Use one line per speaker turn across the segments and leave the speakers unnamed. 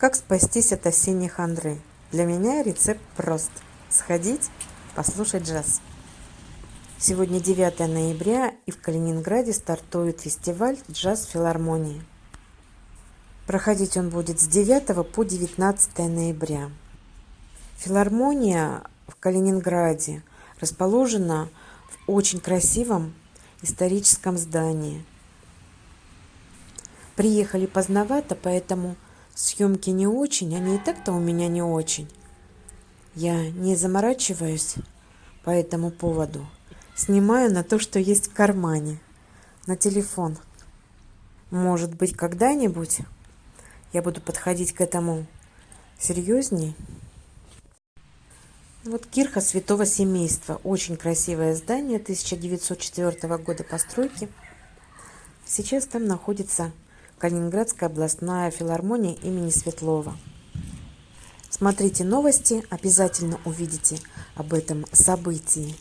Как спастись от осенней хандры? Для меня рецепт прост. Сходить, послушать джаз. Сегодня 9 ноября и в Калининграде стартует фестиваль «Джаз филармонии». Проходить он будет с 9 по 19 ноября. Филармония в Калининграде расположена в очень красивом историческом здании. Приехали поздновато, поэтому съемки не очень, они и так-то у меня не очень. Я не заморачиваюсь по этому поводу. Снимаю на то, что есть в кармане, на телефон. Может быть, когда-нибудь я буду подходить к этому серьезней. Вот кирха святого семейства. Очень красивое здание 1904 года постройки. Сейчас там находится Калининградская областная филармония имени Светлова. Смотрите новости, обязательно увидите об этом событии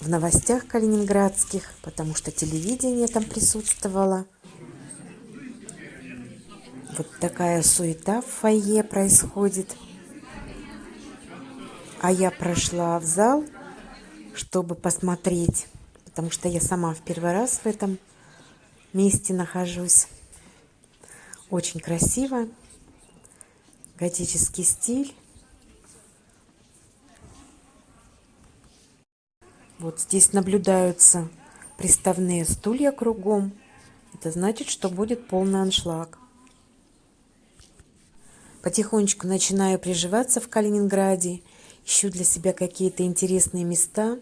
в новостях калининградских, потому что телевидение там присутствовало. Вот такая суета в фойе происходит. А я прошла в зал, чтобы посмотреть, потому что я сама в первый раз в этом месте нахожусь. Очень красиво. Готический стиль. Вот здесь наблюдаются приставные стулья кругом. Это значит, что будет полный аншлаг. Потихонечку начинаю приживаться в Калининграде. Ищу для себя какие-то интересные места.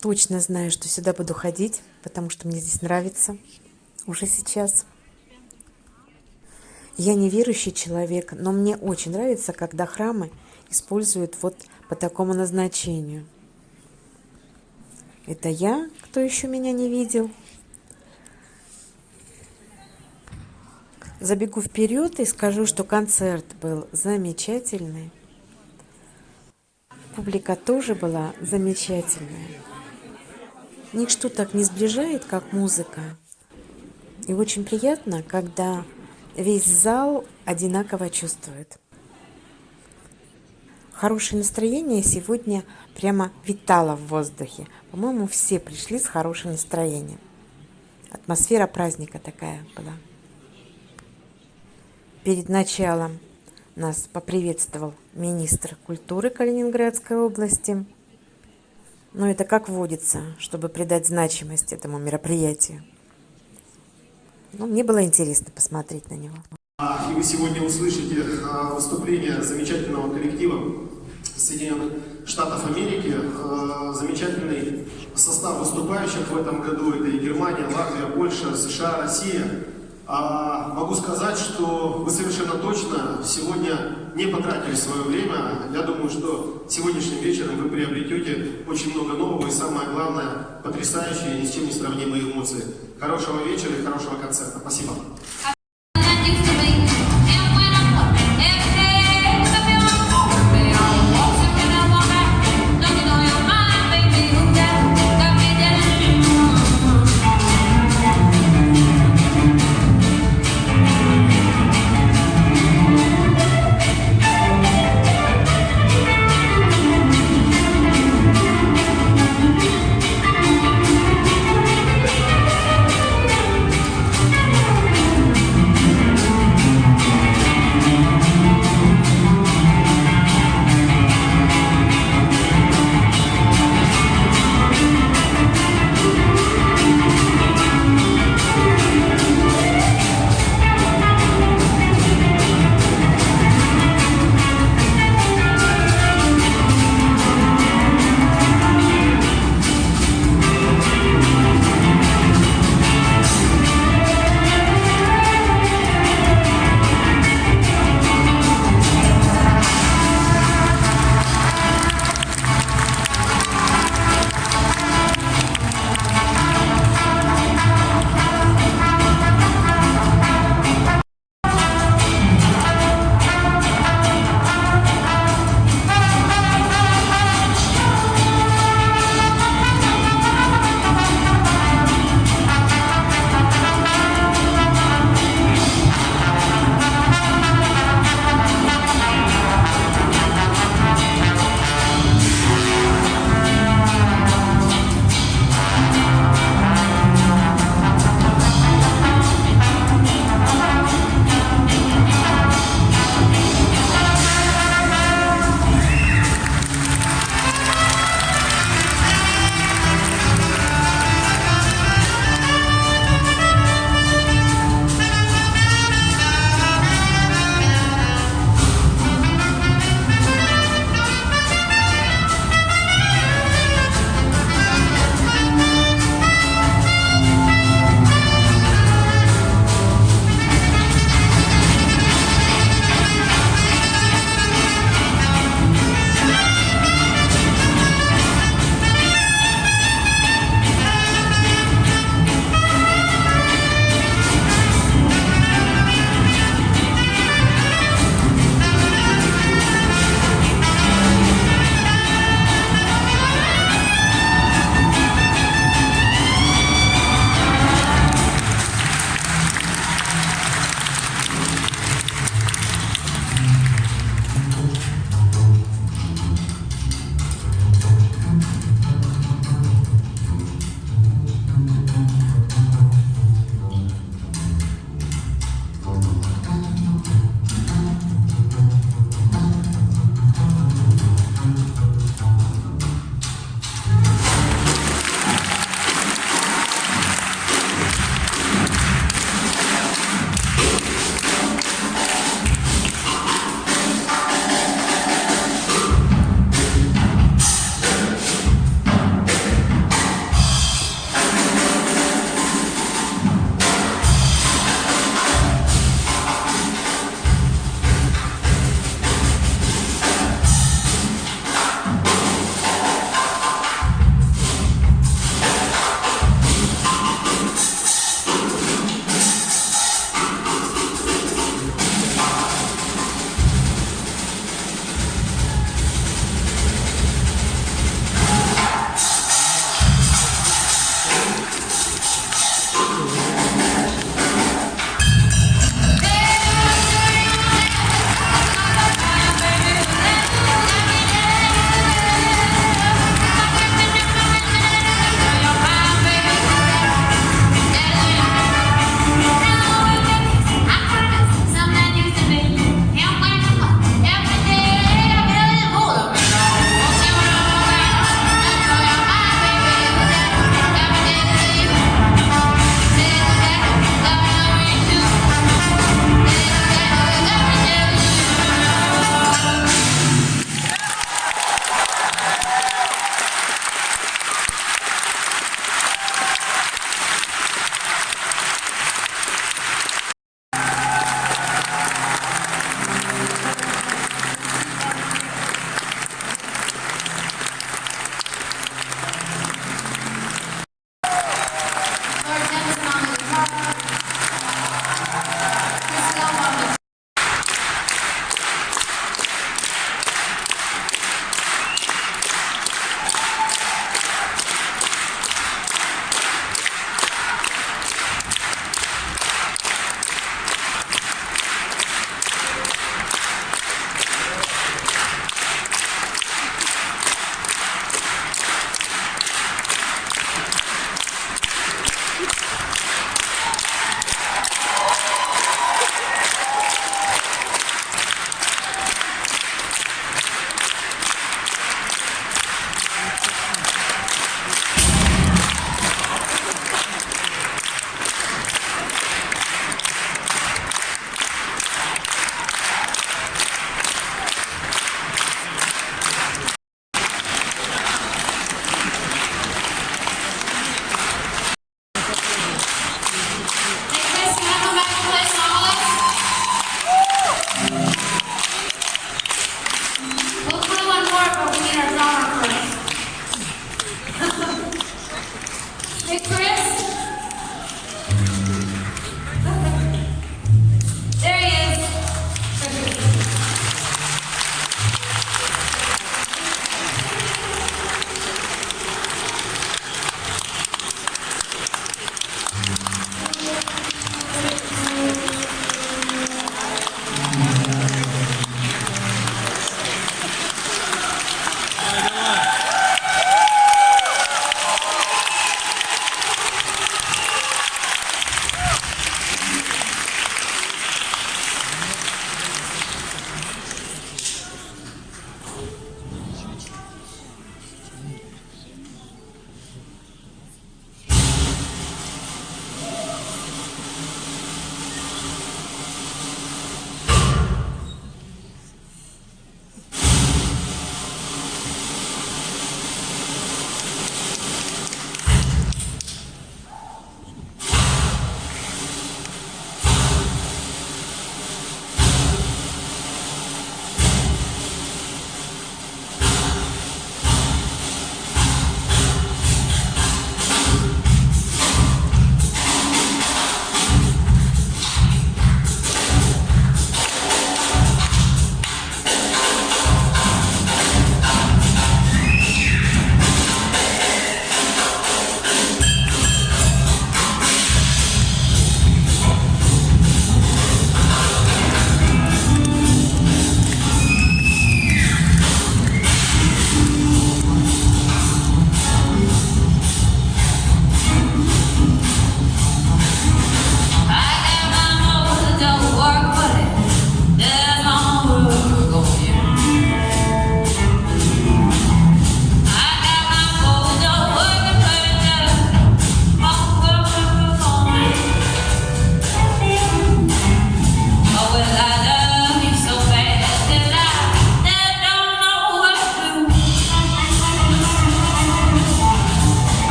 Точно знаю, что сюда буду ходить, потому что мне здесь нравится уже сейчас. Я не верующий человек, но мне очень нравится, когда храмы используют вот по такому назначению. Это я, кто еще меня не видел. Забегу вперед и скажу, что концерт был замечательный. Публика тоже была замечательная. Ничто так не сближает, как музыка. И очень приятно, когда весь зал одинаково чувствует. Хорошее настроение сегодня прямо витало в воздухе. По-моему, все пришли с хорошим настроением. Атмосфера праздника такая была. Перед началом нас поприветствовал министр культуры Калининградской области. Но это как водится, чтобы придать значимость этому мероприятию. Ну, мне было интересно посмотреть на него.
И вы сегодня услышите а, выступление замечательного коллектива Соединенных Штатов Америки. А, замечательный состав выступающих в этом году. Это и Германия, Латвия, Польша, США, Россия. А, могу сказать, что вы совершенно точно сегодня не потратили свое время. Я думаю, что сегодняшним вечером вы приобретете очень много нового и самое главное, потрясающие ни с чем не сравнимые эмоции. Хорошего вечера и хорошего концерта. Спасибо.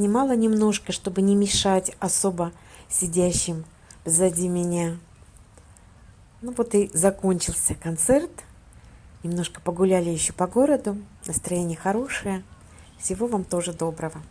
Поснимала немножко, чтобы не мешать особо сидящим сзади меня. Ну вот и закончился концерт. Немножко погуляли еще по городу. Настроение хорошее. Всего вам тоже доброго.